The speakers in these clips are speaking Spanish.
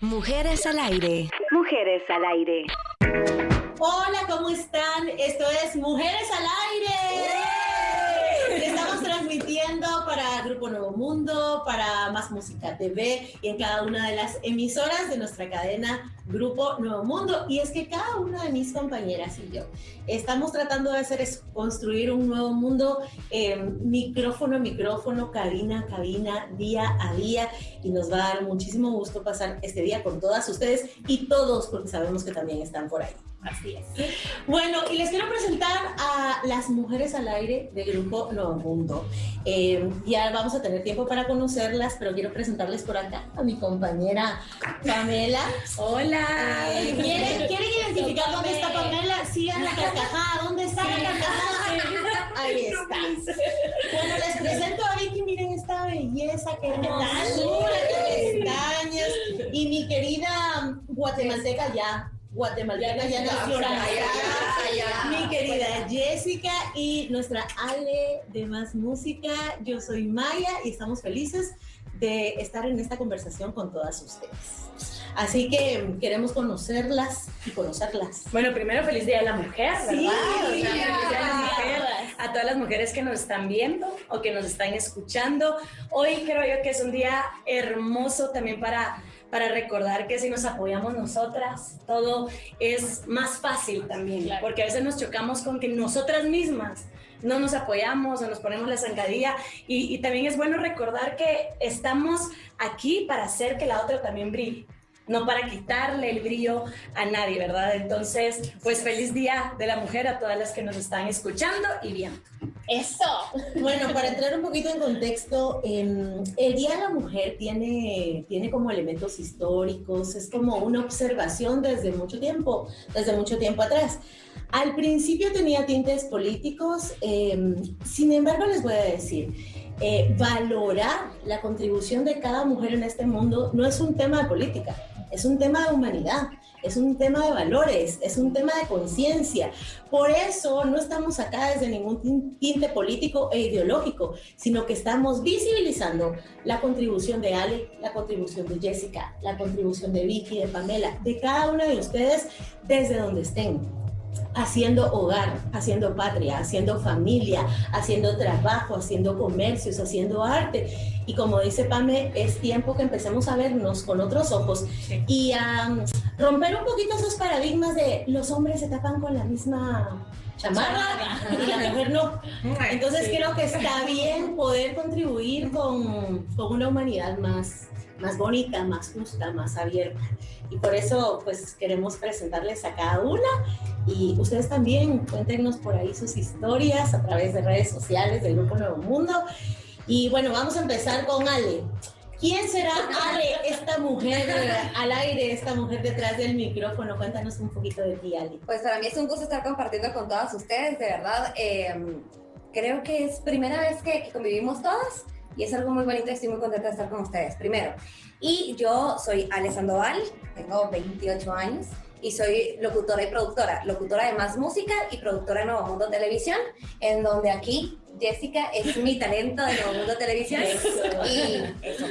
Mujeres al aire. Mujeres al aire. Hola, ¿cómo están? Esto es Mujeres al aire. Estamos transmitiendo para Grupo Nuevo Mundo, para Más Música TV y en cada una de las emisoras de nuestra cadena Grupo Nuevo Mundo. Y es que cada una de mis compañeras y yo estamos tratando de hacer es construir un nuevo mundo eh, micrófono a micrófono, cabina a cabina, día a día. Y nos va a dar muchísimo gusto pasar este día con todas ustedes y todos, porque sabemos que también están por ahí. Así es. Bueno, y les quiero presentar a las mujeres al aire del Grupo Nuevo Mundo. Eh, ya vamos a tener tiempo para conocerlas, pero quiero presentarles por acá a mi compañera Pamela. Hola. Eh, ¿quieren, ¿quieren, identificar dónde está Pamela? Sigan la carcajada. ¿Dónde está la carcajada? Ahí está. Bueno, les presento a Vicky. Miren esta belleza, qué hermosura, qué pestañas. Y mi querida guatemalteca ya guatemalteca ya nació mi querida Jessica y nuestra Ale de Más Música. Yo soy Maya y estamos felices de estar en esta conversación con todas ustedes. Así que queremos conocerlas y conocerlas. Bueno, primero feliz Día de la Mujer, ¿verdad? Sí, feliz Día de la Mujer. A todas las mujeres que nos están viendo o que nos están escuchando. Hoy creo yo que es un día hermoso también para para recordar que si nos apoyamos nosotras, todo es más fácil también, porque a veces nos chocamos con que nosotras mismas no nos apoyamos o nos ponemos la zancadilla y, y también es bueno recordar que estamos aquí para hacer que la otra también brille no para quitarle el brillo a nadie, ¿verdad? Entonces, pues feliz Día de la Mujer a todas las que nos están escuchando y viendo. Eso. Bueno, para entrar un poquito en contexto, el Día de la Mujer tiene, tiene como elementos históricos, es como una observación desde mucho tiempo, desde mucho tiempo atrás. Al principio tenía tintes políticos, em, sin embargo les voy a decir, eh, valorar la contribución de cada mujer en este mundo no es un tema de política, es un tema de humanidad, es un tema de valores, es un tema de conciencia. Por eso no estamos acá desde ningún tinte político e ideológico, sino que estamos visibilizando la contribución de Ale, la contribución de Jessica, la contribución de Vicky, de Pamela, de cada una de ustedes desde donde estén haciendo hogar, haciendo patria, haciendo familia, haciendo trabajo, haciendo comercios, haciendo arte. Y como dice Pame, es tiempo que empecemos a vernos con otros ojos y a romper un poquito esos paradigmas de los hombres se tapan con la misma chamarra y la mujer no. Entonces creo que está bien poder contribuir con, con una humanidad más, más bonita, más justa, más abierta. Y por eso pues queremos presentarles a cada una y ustedes también cuéntenos por ahí sus historias a través de redes sociales del Grupo Nuevo Mundo. Y bueno, vamos a empezar con Ale. ¿Quién será Ale, esta mujer al aire, esta mujer detrás del micrófono? Cuéntanos un poquito de ti, Ale. Pues para mí es un gusto estar compartiendo con todas ustedes, de verdad. Eh, creo que es primera vez que, que convivimos todas y es algo muy bonito estoy muy contenta de estar con ustedes, primero. Y yo soy Ale Sandoval, tengo 28 años y soy locutora y productora, locutora de Más Música y productora de Nuevo Mundo Televisión, en donde aquí Jessica es mi talento de Nuevo Mundo Televisión. Y eso,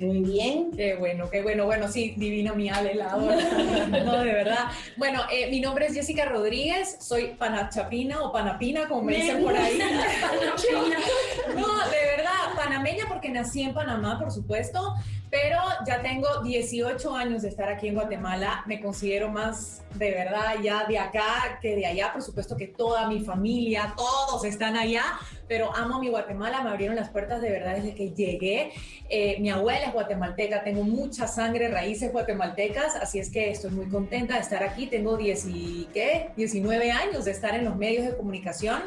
muy bien. Qué bueno, qué bueno. Bueno, sí, divino mi Ale, la No, de verdad. Bueno, eh, mi nombre es Jessica Rodríguez, soy panachapina o panapina, como me dicen por ahí. no, de verdad, panameña porque nací en Panamá, por supuesto, pero ya tengo 18 años de estar aquí en Guatemala. Me considero más de verdad ya de acá que de allá. Por supuesto que toda mi familia, todos están allá, pero amo mi Guatemala. Me abrieron las puertas de verdad desde que llegué. Eh, mi abuela es guatemalteca, tengo mucha sangre, raíces guatemaltecas, así es que estoy muy contenta de estar aquí. Tengo 10 ¿qué? 19 años de estar en los medios de comunicación.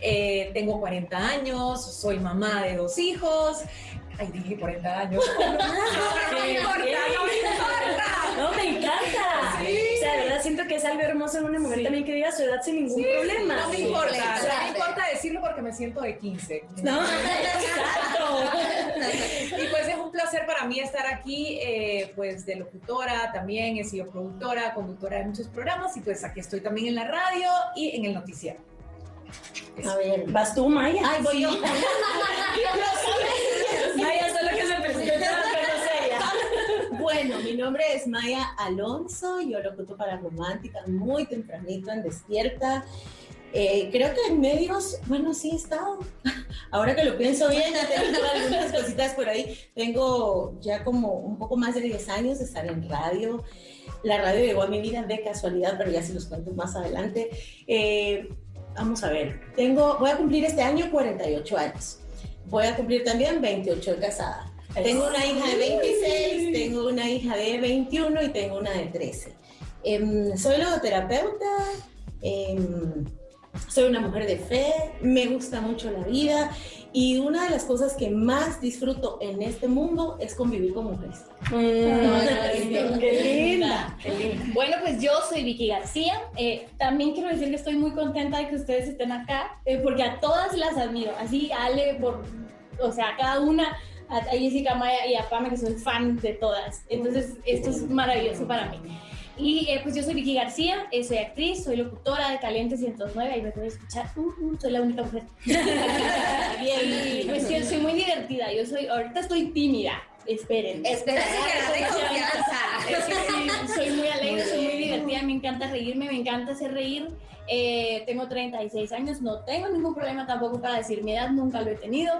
Eh, tengo 40 años, soy mamá de dos hijos. Ay, dije 40 años. No, me importa, no me importa. No, me encanta. Sí. O sea, de verdad siento que es algo hermoso en una mujer también que diga su edad sin ningún problema. No me importa. no me importa decirlo porque me siento de 15. No, exacto. y pues es un placer para mí estar aquí, eh, pues de locutora también, he sido productora, conductora de muchos programas y pues aquí estoy también en la radio y en el noticiero. A ver, ¿vas tú, Maya? Ay, voy yo. Maya, solo que se presenta Bueno, mi nombre es Maya Alonso, yo locuto para Romántica muy tempranito en Despierta. Eh, creo que en medios, bueno, sí he estado. Ahora que lo pienso bien, tengo algunas cositas por ahí. Tengo ya como un poco más de 10 años de estar en radio. La radio llegó a mi vida de casualidad, pero ya se los cuento más adelante. Eh, vamos a ver, tengo, voy a cumplir este año 48 años. Voy a cumplir también 28 de casada. Tengo una hija de 26, tengo una hija de 21 y tengo una de 13. Em, soy logoterapeuta, em, soy una mujer de fe, me gusta mucho la vida y una de las cosas que más disfruto en este mundo es convivir con mujeres. Mm, qué, linda, Bueno, pues yo soy Vicky García. Eh, también quiero decir que estoy muy contenta de que ustedes estén acá, eh, porque a todas las admiro. Así, Ale, por, o sea, cada una, a Jessica Maya y a Pame, que soy fan de todas. Entonces, esto es maravilloso para mí. Y eh, pues yo soy Vicky García, eh, soy actriz, soy locutora de Caliente 109, ahí me pueden escuchar, uh, uh, soy la única mujer. Bien, pues sí, soy muy divertida, yo soy, ahorita estoy tímida, esperen. Esperen, soy muy alegre, soy muy divertida, me encanta reírme, me encanta hacer reír. Eh, tengo 36 años, no tengo ningún problema tampoco para decir mi edad, nunca lo he tenido.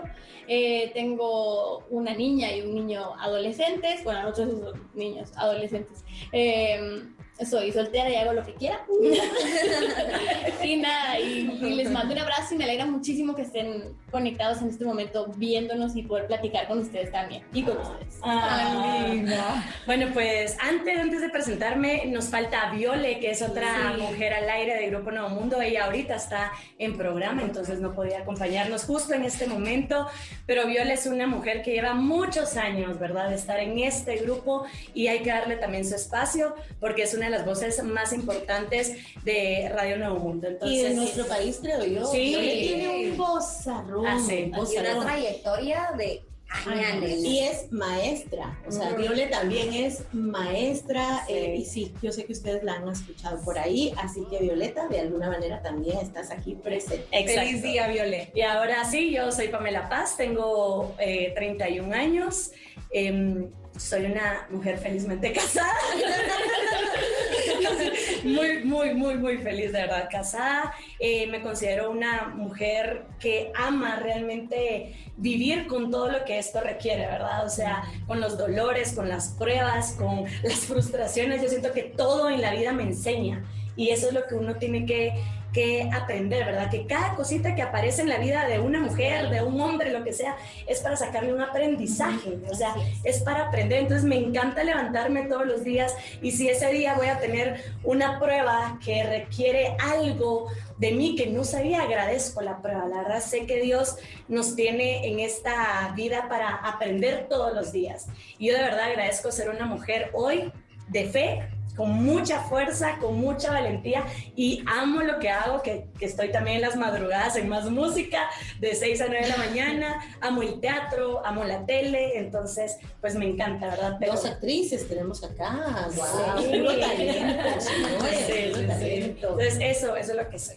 Eh, tengo una niña y un niño adolescentes, bueno, nosotros niños adolescentes. Eh, soy soltera y hago lo que quiera. y nada, y, les mando un abrazo y me alegra muchísimo que estén conectados en este momento viéndonos y poder platicar con ustedes también y con ustedes. Ah, bueno, pues antes, antes de presentarme nos falta Viole, que es otra mujer al aire del Grupo Nuevo Mundo. Ella ahorita está en programa, entonces no podía acompañarnos justo en este momento, pero Viole es una mujer que lleva muchos años, ¿verdad?, de estar en este grupo y hay que darle también su espacio porque es una las voces más importantes de Radio Nuevo Mundo. Entonces, y de nuestro país, creo yo. Sí. Tiene un vozarrón. Ah, una trayectoria de años. Y es maestra, o sea, Viole también es maestra eh, y sí, yo sé que ustedes la han escuchado por ahí, así que Violeta, de alguna manera también estás aquí presente. Feliz día, Viole. Y ahora sí, yo soy Pamela Paz, tengo 31 eh, años, em, soy una mujer felizmente casada. Muy, muy, muy, muy feliz, de verdad, casada. Eh, me considero una mujer que ama realmente vivir con todo lo que esto requiere, ¿verdad? O sea, con los dolores, con las pruebas, con las frustraciones. Yo siento que todo en la vida me enseña. Y eso es lo que uno tiene que que aprender, ¿verdad? Que cada cosita que aparece en la vida de una mujer, de un hombre, lo que sea, es para sacarle un aprendizaje, o sea, es para aprender. Entonces me encanta levantarme todos los días y si ese día voy a tener una prueba que requiere algo de mí que no sabía, agradezco la prueba. La verdad sé que Dios nos tiene en esta vida para aprender todos los días. Y yo de verdad agradezco ser una mujer hoy de fe, con mucha fuerza, con mucha valentía y amo lo que hago, que, estoy también en las madrugadas en más música, de 6 a 9 de la mañana, amo el teatro, amo la tele, entonces pues me encanta, ¿verdad? Dos actrices tenemos acá, wow, Entonces eso, eso es lo que soy.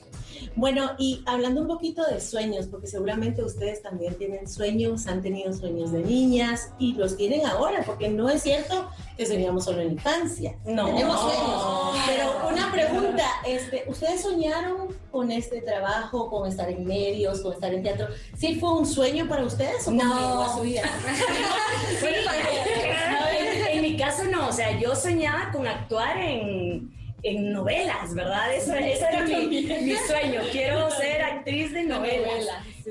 Bueno, y hablando un poquito de sueños, porque seguramente ustedes también tienen sueños, han tenido sueños de niñas y los tienen ahora, porque no es cierto que soñamos solo en infancia. No. Tenemos sueños. Pero una pregunta, este, ¿ustedes soñaron con este trabajo, con estar en medios, con estar en teatro? ¿Sí fue un sueño para ustedes o no. a su vida? en mi caso no, o sea, yo soñaba con actuar en en novelas, ¿verdad? Eso, ese era mi, sueño. Quiero ser actriz de novelas.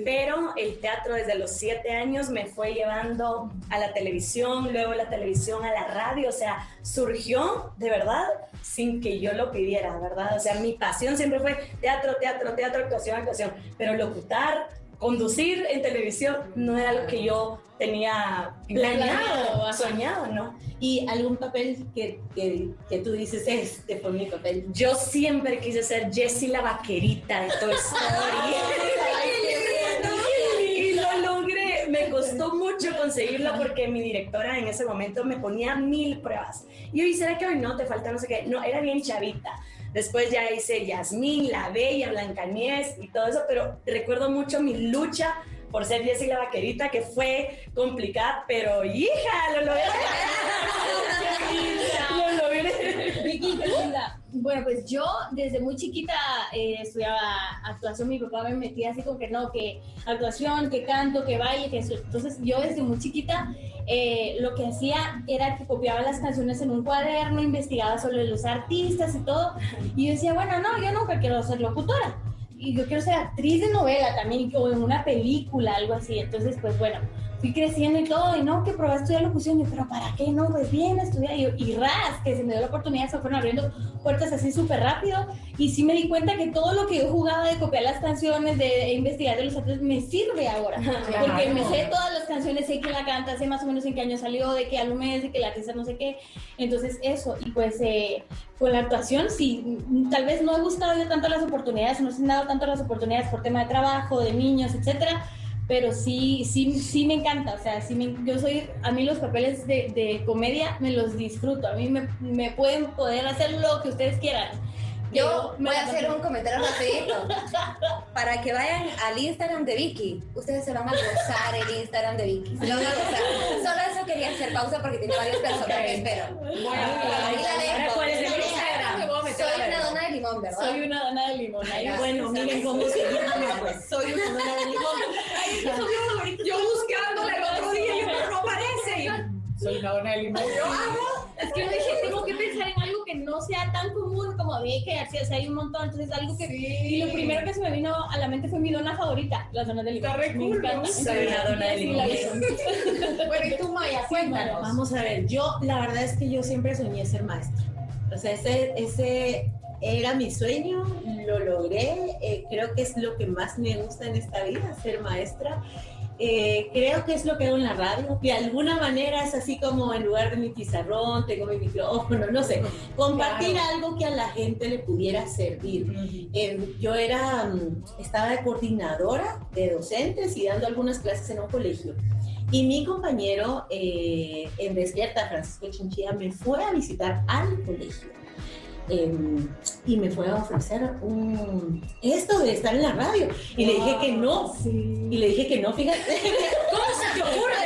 Pero el teatro desde los siete años me fue llevando a la televisión, luego la televisión a la radio. O sea, surgió de verdad sin que yo lo pidiera, ¿verdad? O sea, mi pasión siempre fue teatro, teatro, teatro, actuación, actuación. Pero locutar, conducir en televisión no era algo que yo tenía planeado, soñado, ¿no? ¿Y algún papel que, que, que, tú dices, este fue mi papel? Yo siempre quise ser Jessie la vaquerita de Toy Story. y lo logré. Me costó mucho conseguirlo porque mi directora en ese momento me ponía mil pruebas. Y yo, ¿y será que hoy no te falta no sé qué? No, era bien chavita. Después ya hice Yasmín, La Bella, Blancanieves y todo eso, pero recuerdo mucho mi lucha por ser Jessy la vaquerita, que fue complicada, pero hija, lo logré. lo logré. Bueno, pues yo desde muy chiquita eh, estudiaba actuación, mi papá me metía así como que no, que actuación, que canto, que baile, que eso. Entonces yo desde muy chiquita eh, lo que hacía era que copiaba las canciones en un cuaderno, investigaba sobre los artistas y todo. Y yo decía, bueno, no, yo nunca quiero ser locutora. Y yo quiero ser actriz de novela también, o en una película, algo así. Entonces, pues bueno, fui creciendo y todo, y no, que probé a estudiar locución, y, pero ¿para qué? No, pues bien, estudiar, y, y ras, que se me dio la oportunidad, se fueron abriendo puertas así súper rápido, y sí me di cuenta que todo lo que yo jugaba de copiar las canciones, de investigar de los artistas, me sirve ahora, porque me sé todas las canciones, sé quién la canta, sé más o menos en qué año salió, de qué álbum es, de qué la artista no sé qué, entonces eso, y pues eh, con la actuación sí, tal vez no he buscado yo tanto las oportunidades, no se han dado tanto las oportunidades por tema de trabajo, de niños, etcétera, pero sí, sí, sí me encanta, o sea, sí me, yo soy, a mí los papeles de, de comedia me los disfruto, a mí me, me, pueden poder hacer lo que ustedes quieran. Yo voy a hacer un comentario rapidito. Para que vayan al Instagram de Vicky. Ustedes se van a gozar el Instagram de Vicky. Se van a gozar. Solo eso quería hacer pausa porque tiene varios personajes, pero... Bueno, ahí la dejo. ¿Cuál es el Instagram? Soy una dona de limón, ¿verdad? Soy una dona de limón. Ahí bueno, miren cómo se llama, pues. Soy una dona de limón. Ay, yo, yo buscándole el otro día y no aparece. Soy una dona de limón. Yo, ah, Es que yo dije, tengo que pensar en algo que no sea tan común como vi que así, o sea, hay un montón, entonces algo que... Y lo primero que se me vino a la mente fue mi dona favorita, las donas de limón. Está re. Soy una dona de limón. Bueno, y tú, Maya, cuéntanos. Vamos a ver, yo la verdad es que yo siempre soñé ser maestra. O sea, ese, ese era mi sueño, lo logré, eh, creo que es lo que más me gusta en esta vida, ser maestra. Eh, creo que es lo que hago en la radio, de alguna manera es así como en lugar de mi pizarrón, tengo mi micrófono, no sé, compartir algo que a la gente le pudiera servir. Eh, yo era, mm, estaba de coordinadora de docentes y dando algunas clases en un colegio. Y mi compañero eh, en Despierta, Francisco Chinchilla, me fue a visitar al colegio. eh, y me fue a ofrecer un, esto de estar en la radio. Y le dije que no. Y le dije que no, fíjate. ¿Cómo se te ocurre?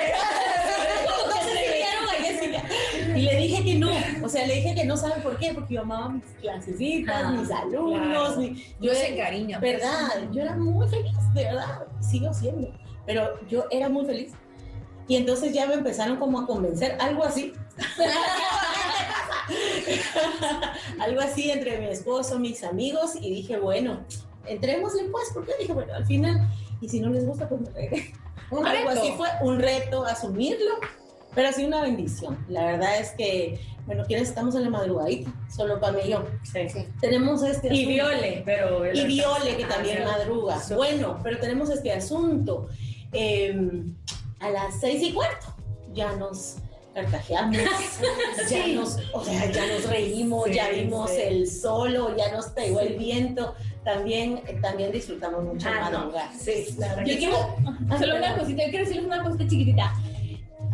Y le dije que no. O sea, le dije que no, ¿saben por qué? Porque yo amaba mis clasecitas, Ah, mis alumnos. claro. mi- Yo se era- encariña. pues. ¿Verdad? Yo era muy feliz, de verdad. Sigo siendo. Pero yo era muy feliz. Y entonces ya me empezaron como a convencer, algo así. algo así entre mi esposo, mis amigos, y dije, bueno, entrémosle pues, porque dije, bueno, al final, y si no les gusta, pues me regué. Un Algo reto. así fue, un reto, asumirlo, pero así una bendición. La verdad es que, bueno, quienes estamos en la madrugadita, solo Pam y yo. Tenemos este Y asunto. Viole, pero... Y Viole, que también madruga. Bueno, pero tenemos este asunto. Eh, a las seis y cuarto ya nos carcajeamos, ya, nos, o sea, ya nos reímos, Sí, ya vimos sí. el solo, ya nos pegó el viento. También, eh, también disfrutamos mucho Ah, madrugar. Sí, la verdad Yo quiero, solo una cosita, yo quiero decirles una cosita chiquitita.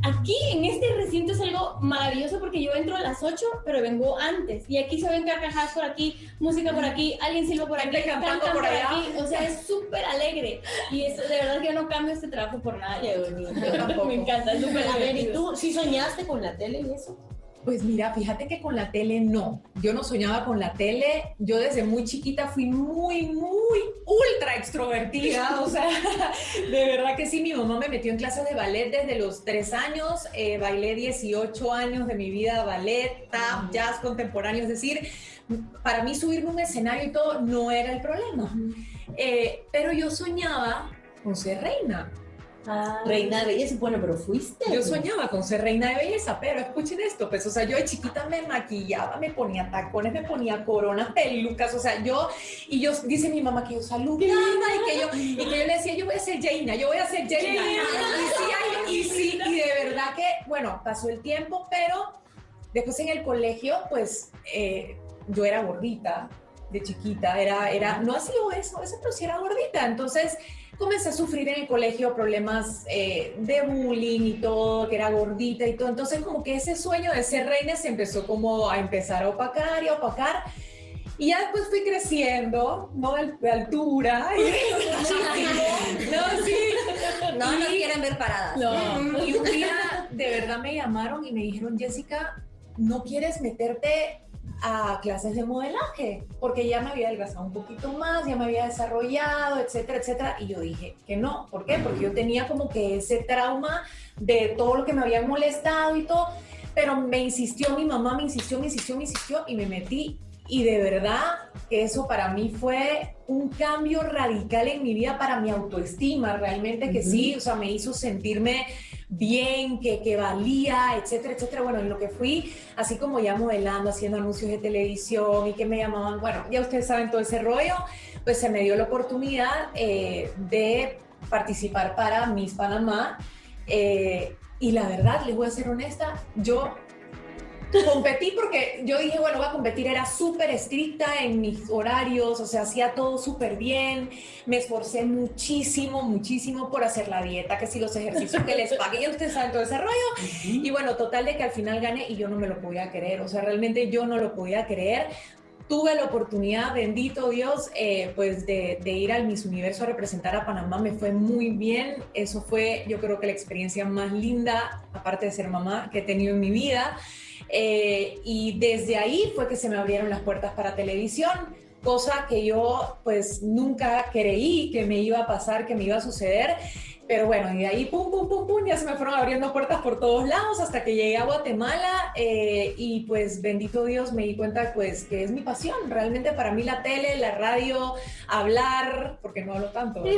Aquí en este recinto es algo maravilloso porque yo entro a las 8, pero vengo antes. Y aquí se ven carcajadas por aquí, música por aquí, alguien silba por aquí, cantan por allá. aquí. O sea, es súper alegre. Y es, de verdad que yo no cambio este trabajo por nada. Qué bonito. Me encanta, es súper A ver, ¿y tú sí soñaste con la tele y eso? Pues mira, fíjate que con la tele no. Yo no soñaba con la tele. Yo desde muy chiquita fui muy, muy ultra extrovertida. O sea, de verdad que sí. Mi mamá me metió en clases de ballet desde los tres años. Eh, bailé 18 años de mi vida ballet, tap, jazz contemporáneo. Es decir, para mí subirme a un escenario y todo no era el problema. Eh, pero yo soñaba con ser reina. Reina de belleza, bueno, pero fuiste. Yo soñaba con ser reina de belleza, pero escuchen esto, pues, o sea, yo de chiquita me maquillaba, me ponía tacones, me ponía coronas, pelucas, o sea, yo, y yo, dice mi mamá que yo saludaba y que yo, y que yo le decía, yo voy a ser Jaina, yo voy a ser Jaina. Y sí, y sí, y de verdad que, bueno, pasó el tiempo, pero después en el colegio, pues, eh, yo era gordita, de chiquita, era, era, no ha sido eso, eso, pero sí era gordita, entonces comencé a sufrir en el colegio problemas eh, de bullying y todo, que era gordita y todo. Entonces como que ese sueño de ser reina se empezó como a empezar a opacar y a opacar. Y ya después fui creciendo, ¿no? De, de altura. y- no, sí. No nos quieren ver paradas. No. Y un día de verdad me llamaron y me dijeron, Jessica, ¿no quieres meterte a clases de modelaje, porque ya me había adelgazado un poquito más, ya me había desarrollado, etcétera, etcétera. Y yo dije que no. ¿Por qué? Porque yo tenía como que ese trauma de todo lo que me había molestado y todo. Pero me insistió, mi mamá me insistió, me insistió, me insistió y me metí. Y de verdad que eso para mí fue un cambio radical en mi vida para mi autoestima, realmente que sí, o sea, me hizo sentirme bien, que, que valía, etcétera, etcétera. Bueno, en lo que fui, así como ya modelando, haciendo anuncios de televisión y que me llamaban, bueno, ya ustedes saben todo ese rollo, pues se me dio la oportunidad eh, de participar para Miss Panamá. Eh, y la verdad, les voy a ser honesta, yo competí porque yo dije, bueno, voy a competir, era súper estricta en mis horarios, o sea, hacía todo súper bien, me esforcé muchísimo, muchísimo por hacer la dieta, que si los ejercicios que les pagué, ya ustedes saben todo ese rollo, y bueno, total de que al final gané y yo no me lo podía creer, o sea, realmente yo no lo podía creer, tuve la oportunidad, bendito Dios, eh, pues de, de, ir al Miss Universo a representar a Panamá, me fue muy bien, eso fue yo creo que la experiencia más linda, aparte de ser mamá, que he tenido en mi vida. Eh, y desde ahí fue que se me abrieron las puertas para televisión, cosa que yo pues nunca creí que me iba a pasar, que me iba a suceder. Pero bueno, y de ahí pum, pum, pum, pum, ya se me fueron abriendo puertas por todos lados hasta que llegué a Guatemala eh, y pues bendito Dios me di cuenta pues que es mi pasión. Realmente para mí la tele, la radio, hablar, porque no hablo tanto.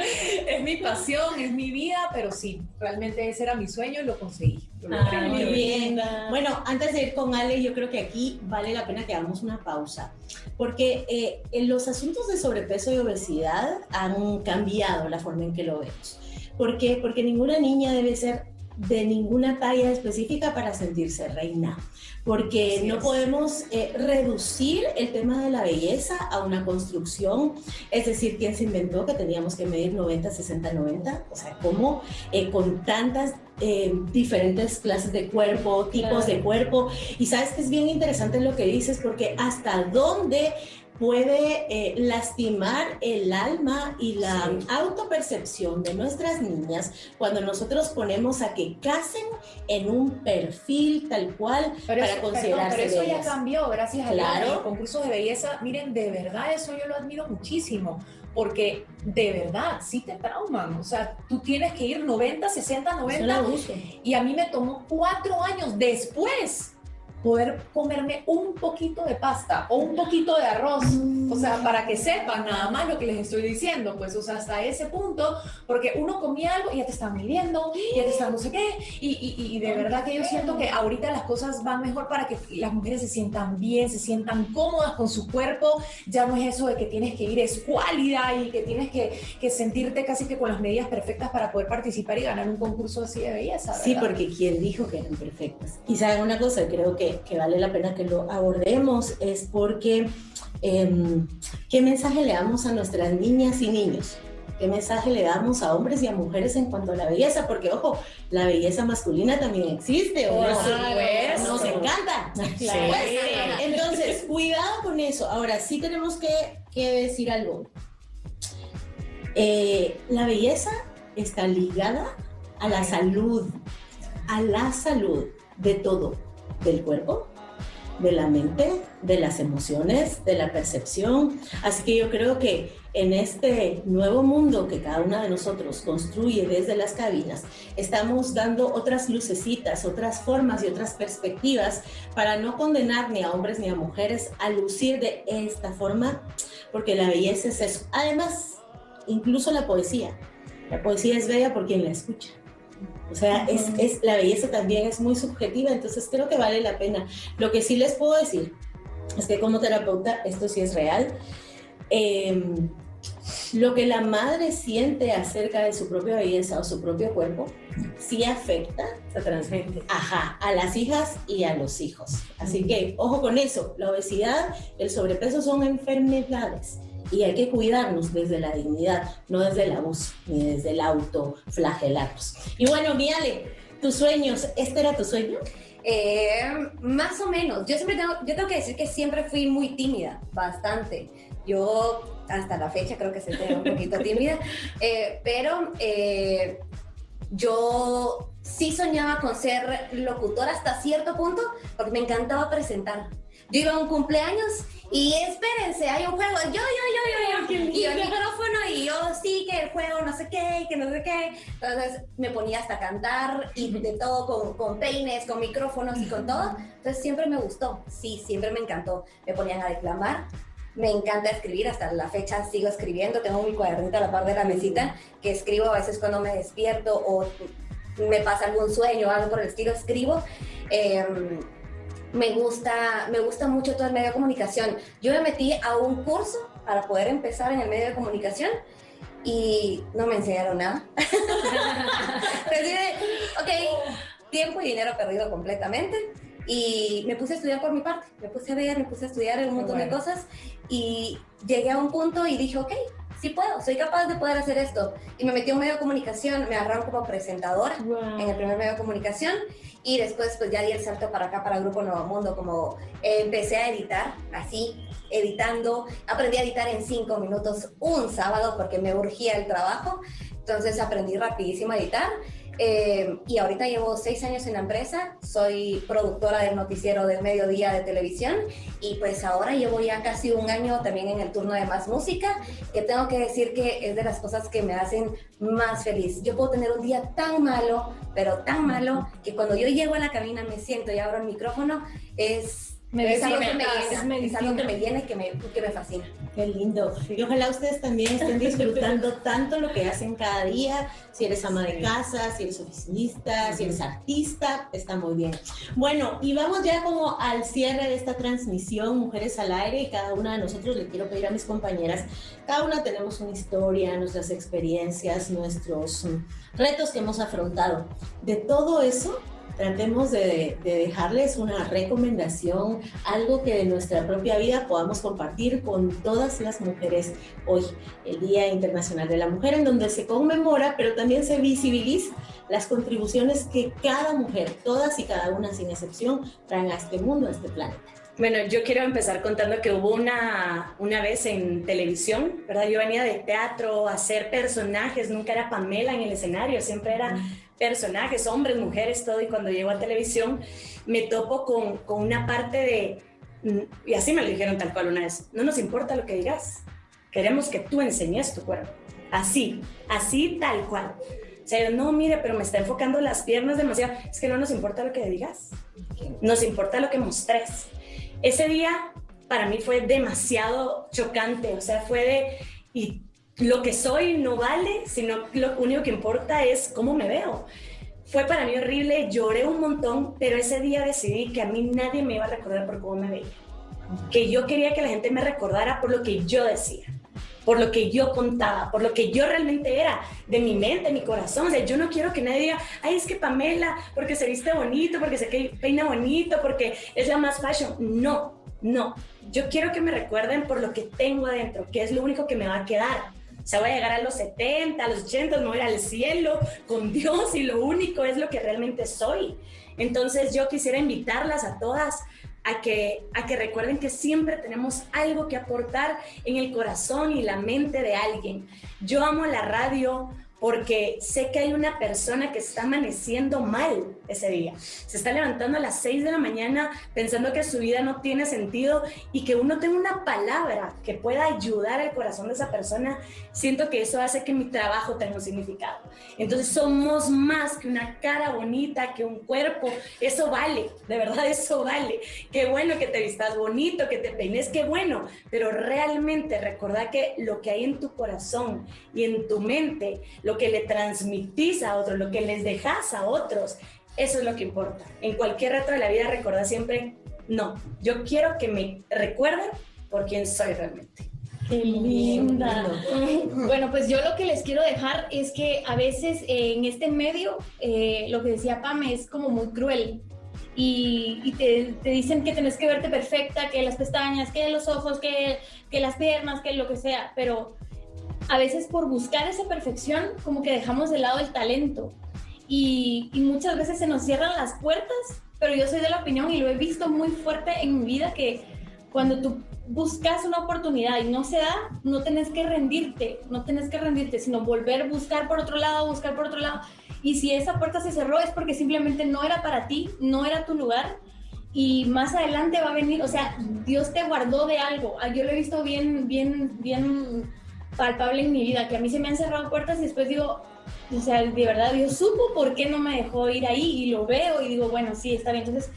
es, mi, pasión, es mi vida, pero sí, realmente ese era mi sueño y lo conseguí. Muy bien. Bueno, antes de ir con Ale, yo creo que aquí vale la pena que hagamos una pausa, porque eh, en los asuntos de sobrepeso y obesidad, han cambiado la forma en que lo vemos. ¿Por qué? Porque ninguna niña debe ser de ninguna talla específica para sentirse reina, porque no podemos eh, reducir el tema de la belleza a una construcción, es decir, ¿quién se inventó que teníamos que medir 90, 60, 90? O sea, ¿cómo eh, con tantas eh, diferentes clases de cuerpo, tipos de cuerpo? Y sabes que es bien interesante lo que dices, porque hasta dónde puede eh, lastimar el alma y la autopercepción de nuestras niñas cuando nosotros ponemos a que casen en un perfil tal cual para considerarse Pero eso ya cambió, gracias a los concursos de belleza. Miren, de verdad eso yo lo admiro muchísimo porque de verdad sí te trauman. O sea, tú tienes que ir 90, 60, 90. Y a mí me tomó cuatro años después poder comerme un poquito de pasta o un poquito de arroz, o sea, para que sepan nada más lo que les estoy diciendo, pues, o sea, hasta ese punto, porque uno comía algo y ya te están midiendo, ya te están no sé qué, y, y, de verdad que yo siento que ahorita las cosas van mejor para que las mujeres se sientan bien, se sientan cómodas con su cuerpo, ya no es eso de que tienes que ir escuálida y que tienes que, que sentirte casi que con las medidas perfectas para poder participar y ganar un concurso así de belleza. Sí, porque quien dijo que eran perfectas. Y saben una cosa, creo que que, vale la pena que lo abordemos es porque em, ¿qué mensaje le damos a nuestras niñas y niños? ¿Qué mensaje le damos a hombres y a mujeres en cuanto a la belleza? Porque, ojo, la belleza masculina también existe. ¿o no? Nos encanta. Entonces, cuidado con eso. Ahora, sí tenemos que, que decir algo. Eh, la belleza está ligada a la salud, a la salud de todo del cuerpo, de la mente, de las emociones, de la percepción. Así que yo creo que en este nuevo mundo que cada una de nosotros construye desde las cabinas, estamos dando otras lucecitas, otras formas y otras perspectivas para no condenar ni a hombres ni a mujeres a lucir de esta forma, porque la belleza es eso. Además, incluso la poesía. La poesía es bella por quien la escucha. O sea, es, es, la belleza también es muy subjetiva, entonces creo que vale la pena. Lo que sí les puedo decir es que como terapeuta, esto sí es real, em, lo que la madre siente acerca de su propia belleza o su propio cuerpo, sí afecta, se transmite, ajá, a las hijas y a los hijos. Así que, ojo con eso, la obesidad, el sobrepeso son enfermedades y hay que cuidarnos desde la dignidad, no desde el abuso ni desde el autoflagelarnos. Y bueno, Miale, tus sueños, ¿este era tu sueño? Eh, más o menos. Yo siempre tengo, yo tengo que decir que siempre fui muy tímida, bastante. Yo hasta la fecha creo que se un poquito tímida, eh, pero eh, yo sí soñaba con ser locutora hasta cierto punto, porque me encantaba presentar. Yo iba a un cumpleaños y espérense, hay un juego, yo, yo, yo, yo, yo, y el micrófono y yo, sí, que el juego no sé qué, que no sé qué. Entonces me ponía hasta a cantar y de todo con, con peines, con micrófonos y con todo. Entonces siempre me gustó, sí, siempre me encantó. Me ponían a declamar, me encanta escribir, hasta la fecha sigo escribiendo, tengo mi cuadernito a la par de la mesita que escribo a veces cuando me despierto o me pasa algún sueño o algo por el estilo, escribo. Em, me gusta, me gusta mucho todo el medio de comunicación. Yo me metí a un curso para poder empezar en el medio de comunicación y no me enseñaron nada. Entonces, ok, tiempo y dinero perdido completamente. Y me puse a estudiar por mi parte, me puse a ver, me puse a estudiar un montón de cosas y llegué a un punto y dije, ok, sí puedo, soy capaz de poder hacer esto. Y me metí a un medio de comunicación, me agarraron como presentadora en el primer medio de comunicación. Y después pues ya di el salto para acá, para Grupo Nuevo Mundo, como empecé a editar, así, editando, aprendí a editar en cinco minutos un sábado porque me urgía el trabajo, entonces aprendí rapidísimo a editar eh, y ahorita llevo seis años en la empresa, soy productora del noticiero del mediodía de televisión y pues ahora llevo ya casi un año también en el turno de Más Música, que tengo que decir que es de las cosas que me hacen más feliz. Yo puedo tener un día tan malo, pero tan malo, que cuando yo llego a la cabina me siento y abro el micrófono, es es algo que me llena, es, algo que me llena que me, que me fascina. Qué lindo. Y ojalá ustedes también estén disfrutando tanto lo que hacen cada día. Si eres ama de casa, si eres oficinista, si eres artista, está muy bien. Bueno, y vamos ya como al cierre de esta transmisión, Mujeres al Aire, y cada una de nosotros le quiero pedir a mis compañeras, cada una tenemos una historia, nuestras experiencias, nuestros retos que hemos afrontado. De todo eso, tratemos de, dejarles una recomendación, algo que de nuestra propia vida podamos compartir con todas las mujeres hoy, el Día Internacional de la Mujer, en donde se conmemora, pero también se visibiliza las contribuciones que cada mujer, todas y cada una sin excepción, traen a este mundo, a este planeta. Bueno, yo quiero empezar contando que hubo una, una vez en televisión, ¿verdad? Yo venía de teatro a hacer personajes, nunca era Pamela en el escenario, siempre era personajes, hombres, mujeres, todo, y cuando llego a televisión me topo con, con una parte de, mm, y así me lo dijeron tal cual una vez, no nos importa lo que digas, queremos que tú enseñes tu cuerpo, así, así tal cual. O sea, no, mire, pero me está enfocando las piernas demasiado. Es que no nos importa lo que digas, nos importa lo que mostres. Ese día para mí fue demasiado chocante, o sea, fue de, y lo que soy no vale, sino lo único que importa es cómo me veo. Fue para mí horrible, lloré un montón, pero ese día decidí que a mí nadie me iba a recordar por cómo me veía. Que yo quería que la gente me recordara por lo que yo decía, por lo que yo contaba, por lo que yo realmente era, de mi mente, mi corazón. O sea, yo no quiero que nadie diga, ay, es que Pamela, porque se viste bonito, porque se peina bonito, porque es la más fashion. No, no. Yo quiero que me recuerden por lo que tengo adentro, que es lo único que me va a quedar sea, voy a llegar a los 70, a los 80, me voy al cielo con Dios y lo único es lo que realmente soy. Entonces yo quisiera invitarlas a todas a que, a que recuerden que siempre tenemos algo que aportar en el corazón y la mente de alguien. Yo amo la radio, porque sé que hay una persona que está amaneciendo mal ese día. Se está levantando a las 6 de la mañana pensando que su vida no tiene sentido y que uno tenga una palabra que pueda ayudar al corazón de esa persona, siento que eso hace que mi trabajo tenga un significado. Entonces somos más que una cara bonita, que un cuerpo. Eso vale, de verdad eso vale. Qué bueno que te vistas bonito, que te peines, qué bueno. Pero realmente recordar que lo que hay en tu corazón y en tu mente, lo que le transmitís a otros, lo que les dejas a otros, eso es lo que importa. En cualquier reto de la vida recuerda siempre, no, yo quiero que me recuerden por quién soy realmente. Qué linda. Bueno, pues yo lo que les quiero dejar es que a veces eh, en este medio, eh, lo que decía Pame es como muy cruel. Y, te, te, dicen que tenés que verte perfecta, que las pestañas, que los ojos, que, que las piernas, que lo que sea. Pero a veces por buscar esa perfección como que dejamos de lado el talento. Y, muchas veces se nos cierran las puertas, pero yo soy de la opinión y lo he visto muy fuerte en mi vida que cuando tú buscas una oportunidad y no se da, no tenés que rendirte, no tenés que rendirte, sino volver a buscar por otro lado, buscar por otro lado. Y si esa puerta se cerró es porque simplemente no era para ti, no era tu lugar. Y más adelante va a venir, o sea, Dios te guardó de algo. Ah, yo lo he visto bien, bien, bien palpable en mi vida, que a mí se me han cerrado puertas y después digo, o sea, de verdad Dios supo por qué no me dejó ir ahí y lo veo y digo, bueno, sí, está bien. Entonces,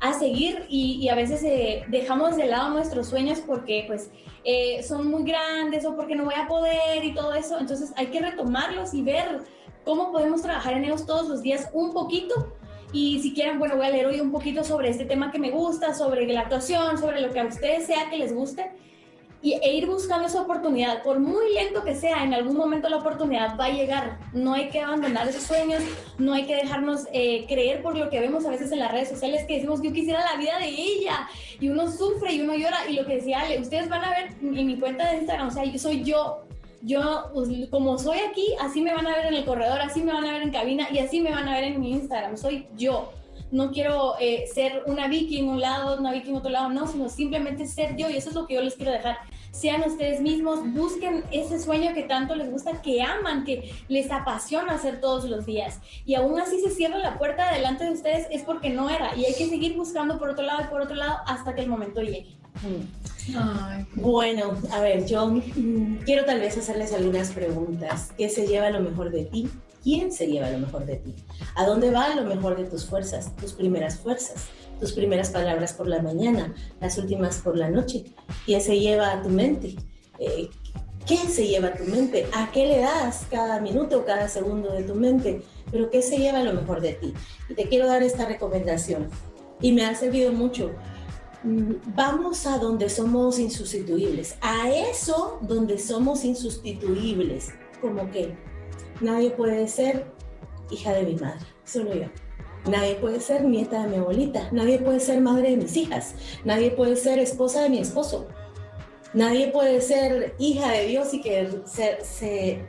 a seguir y, a veces eh, dejamos de lado nuestros sueños porque pues eh, son muy grandes o porque no voy a poder y todo eso. Entonces hay que retomarlos y ver cómo podemos trabajar en ellos todos los días un poquito. Y si quieren, bueno, voy a leer hoy un poquito sobre este tema que me gusta, sobre la actuación, sobre lo que a ustedes sea que les guste y, e ir buscando esa oportunidad. Por muy lento que sea, en algún momento la oportunidad va a llegar. No hay que abandonar esos sueños, no hay que dejarnos eh, creer por lo que vemos a veces en las redes sociales que decimos yo quisiera la vida de ella y uno sufre y uno llora y lo que decía Ale, ustedes van a ver en mi cuenta de Instagram, o sea, yo soy yo, yo, pues, como soy aquí, así me van a ver en el corredor, así me van a ver en cabina y así me van a ver en mi Instagram. Soy yo no quiero eh, ser una Vicky en un lado, una Vicky en otro lado, no, sino simplemente ser yo y eso es lo que yo les quiero dejar. Sean ustedes mismos, busquen ese sueño que tanto les gusta, que aman, que les apasiona hacer todos los días. Y aún así se cierra la puerta delante de ustedes es porque no era y hay que seguir buscando por otro lado y por otro lado hasta que el momento llegue. Bueno, a ver, yo mm, quiero tal vez hacerles algunas preguntas. ¿Qué se lleva lo mejor de ti? ¿Quién se lleva lo mejor de ti? ¿A dónde va lo mejor de tus fuerzas, tus primeras fuerzas, tus primeras palabras por la mañana, las últimas por la noche? ¿Quién se lleva a tu mente? Eh, ¿Qué se lleva a tu mente? ¿A qué le das cada minuto, cada segundo de tu mente? Pero ¿qué se lleva lo mejor de ti? Y te quiero dar esta recomendación. Y me ha servido mucho. Vamos a donde somos insustituibles. A eso donde somos insustituibles. Como que Nadie puede ser hija de mi madre, solo yo. Nadie puede ser nieta de mi abuelita. Nadie puede ser madre de mis hijas. Nadie puede ser esposa de mi esposo. Nadie puede ser hija de Dios y que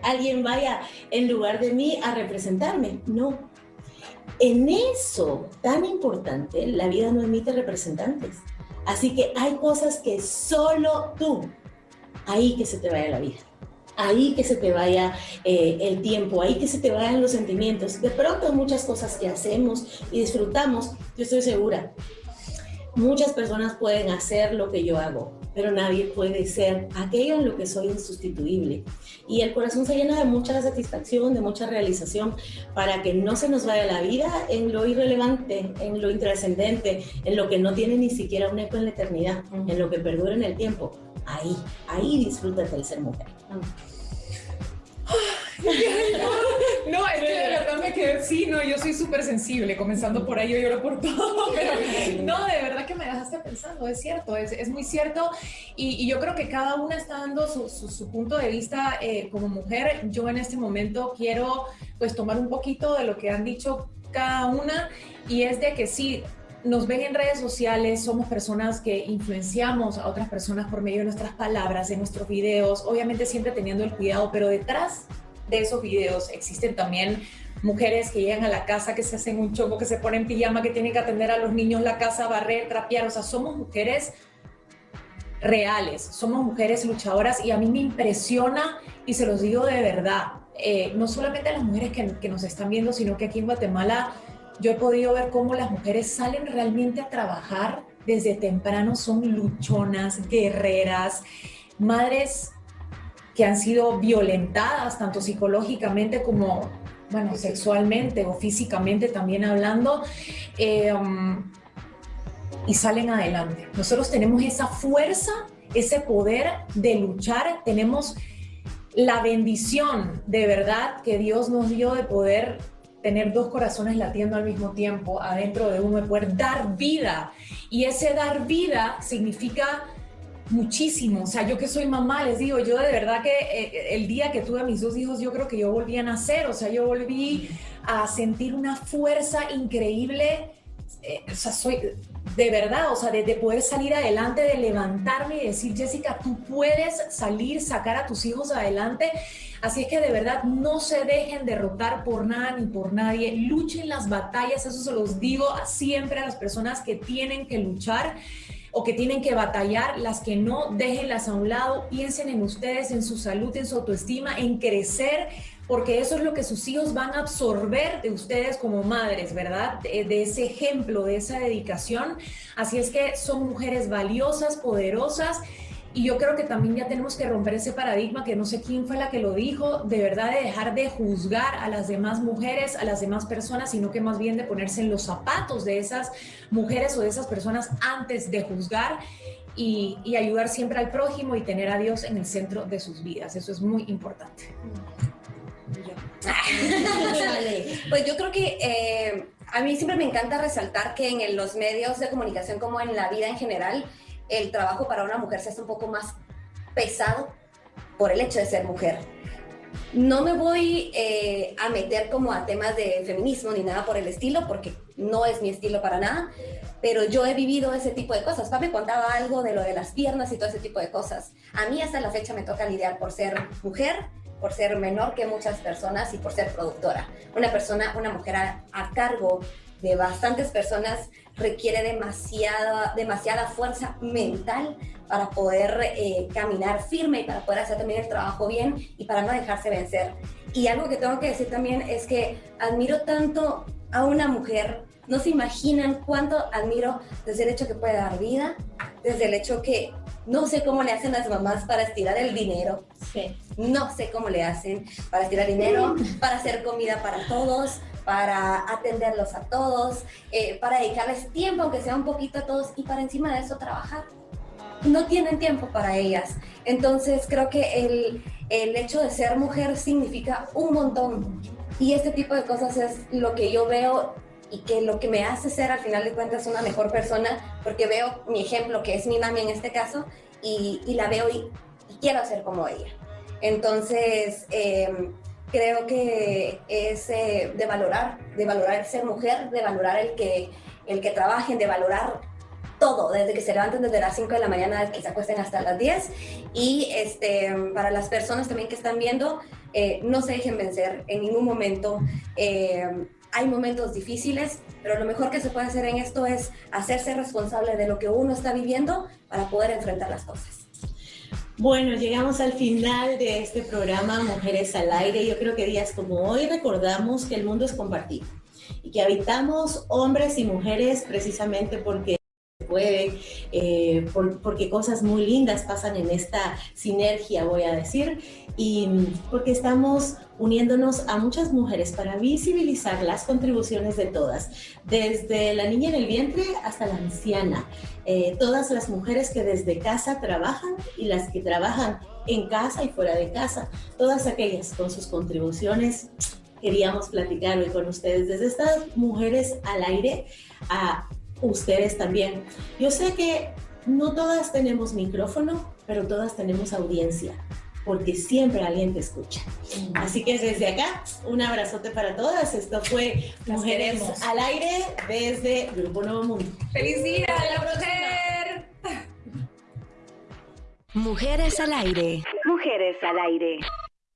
alguien vaya en lugar de mí a representarme. No. En eso tan importante, la vida no emite representantes. Así que hay cosas que solo tú, ahí que se te vaya la vida ahí que se te vaya eh, el tiempo, ahí que se te vayan los sentimientos. De pronto muchas cosas que hacemos y disfrutamos, yo estoy segura, muchas personas pueden hacer lo que yo hago, pero nadie puede ser aquello en lo que soy insustituible. Y el corazón se llena de mucha satisfacción, de mucha realización, para que no se nos vaya la vida en lo irrelevante, en lo intrascendente, en lo que no tiene ni siquiera un eco en la eternidad, en lo que perdura en el tiempo. Ahí, ahí disfrútate el ser mujer. No, es que de verdad me quedé, sí, no, yo soy súper sensible, comenzando por ahí, yo lloro por todo, no, de verdad que me dejaste pensando, es cierto, es, es muy cierto, y, yo creo que cada una está dando su, su, punto de vista eh, como mujer. Yo en este momento quiero pues tomar un poquito de lo que han dicho cada una, y es de que sí, nos ven en redes sociales, somos personas que influenciamos a otras personas por medio de nuestras palabras, de nuestros videos, obviamente siempre teniendo el cuidado, pero detrás de esos videos existen también mujeres que llegan a la casa, que se hacen un choco, que se ponen pijama, que tienen que atender a los niños, la casa, barrer, trapear, o sea, somos mujeres reales, somos mujeres luchadoras y a mí me impresiona y se los digo de verdad, eh, no solamente a las mujeres que, que nos están viendo, sino que aquí en Guatemala yo he podido ver cómo las mujeres salen realmente a trabajar desde temprano, son luchonas, guerreras, madres que han sido violentadas tanto psicológicamente como, bueno, sexualmente o físicamente también hablando, eh, um, y salen adelante. Nosotros tenemos esa fuerza, ese poder de luchar, tenemos la bendición de verdad que Dios nos dio de poder tener dos corazones latiendo al mismo tiempo adentro de uno, de poder dar vida. Y ese dar vida significa muchísimo. O sea, yo que soy mamá, les digo, yo de verdad que eh, el día que tuve a mis dos hijos, yo creo que yo volví a nacer. O sea, yo volví a sentir una fuerza increíble. Eh, o sea, soy de verdad, o sea, de, poder salir adelante, de levantarme y decir, Jessica, tú puedes salir, sacar a tus hijos adelante. Así es que de verdad no se dejen derrotar por nada ni por nadie. Luchen las batallas, eso se los digo siempre a las personas que tienen que luchar o que tienen que batallar, las que no, déjenlas a un lado, piensen en ustedes, en su salud, en su autoestima, en crecer porque eso es lo que sus hijos van a absorber de ustedes como madres, ¿verdad? De, ese ejemplo, de esa dedicación. Así es que son mujeres valiosas, poderosas. Y yo creo que también ya tenemos que romper ese paradigma, que no sé quién fue la que lo dijo, de verdad de dejar de juzgar a las demás mujeres, a las demás personas, sino que más bien de ponerse en los zapatos de esas mujeres o de esas personas antes de juzgar y, ayudar siempre al prójimo y tener a Dios en el centro de sus vidas. Eso es muy importante. pues yo creo que eh, a mí siempre me encanta resaltar que en los medios de comunicación como en la vida en general, el trabajo para una mujer se hace un poco más pesado por el hecho de ser mujer. No me voy eh, a meter como a temas de feminismo ni nada por el estilo, porque no es mi estilo para nada, pero yo he vivido ese tipo de cosas. Papi contaba algo de lo de las piernas y todo ese tipo de cosas. A mí hasta la fecha me toca lidiar por ser mujer, por ser menor que muchas personas y por ser productora. Una persona, una mujer a, cargo de bastantes personas requiere demasiada, demasiada fuerza mental para poder eh, caminar firme y para poder hacer también el trabajo bien y para no dejarse vencer. Y algo que tengo que decir también es que admiro tanto a una mujer, no se imaginan cuánto admiro desde el hecho que puede dar vida, desde el hecho que no sé cómo le hacen las mamás para estirar el dinero. Sí. No sé cómo le hacen para estirar dinero, para hacer comida para todos, para atenderlos a todos, eh, para dedicarles tiempo, aunque sea un poquito a todos, y para encima de eso trabajar. No tienen tiempo para ellas. Entonces creo que el, el hecho de ser mujer significa un montón. Y este tipo de cosas es lo que yo veo y que lo que me hace ser al final de cuentas una mejor persona, porque veo mi ejemplo, que es mi mami en este caso, y, la veo y, quiero ser como ella. Entonces, em, creo que es eh, de valorar, de valorar ser mujer, de valorar el que, el que trabajen, de valorar todo, desde que se levanten desde las 5 de la mañana, desde que se acuesten hasta las 10. Y este, para las personas también que están viendo, eh, no se dejen vencer en ningún momento. Eh, hay momentos difíciles, pero lo mejor que se puede hacer en esto es hacerse responsable de lo que uno está viviendo para poder enfrentar las cosas. Bueno, llegamos al final de este programa Mujeres al Aire. Yo creo que días como hoy recordamos que el mundo es compartido y que habitamos hombres y mujeres precisamente porque puede, eh, porque cosas muy lindas pasan en esta sinergia, voy a decir, y porque estamos uniéndonos a muchas mujeres para visibilizar las contribuciones de todas, desde la niña en el vientre hasta la anciana, eh, todas las mujeres que desde casa trabajan y las que trabajan en casa y fuera de casa, todas aquellas con sus contribuciones queríamos platicar hoy con ustedes desde estas mujeres al aire a ustedes también. Yo sé que no todas tenemos micrófono, pero todas tenemos audiencia, porque siempre alguien te escucha. Así que desde acá, un abrazote para todas. Esto fue Mujeres al Aire desde Grupo Nuevo Mundo. ¡Feliz día la mujer! Mujeres al Aire. Mujeres al Aire.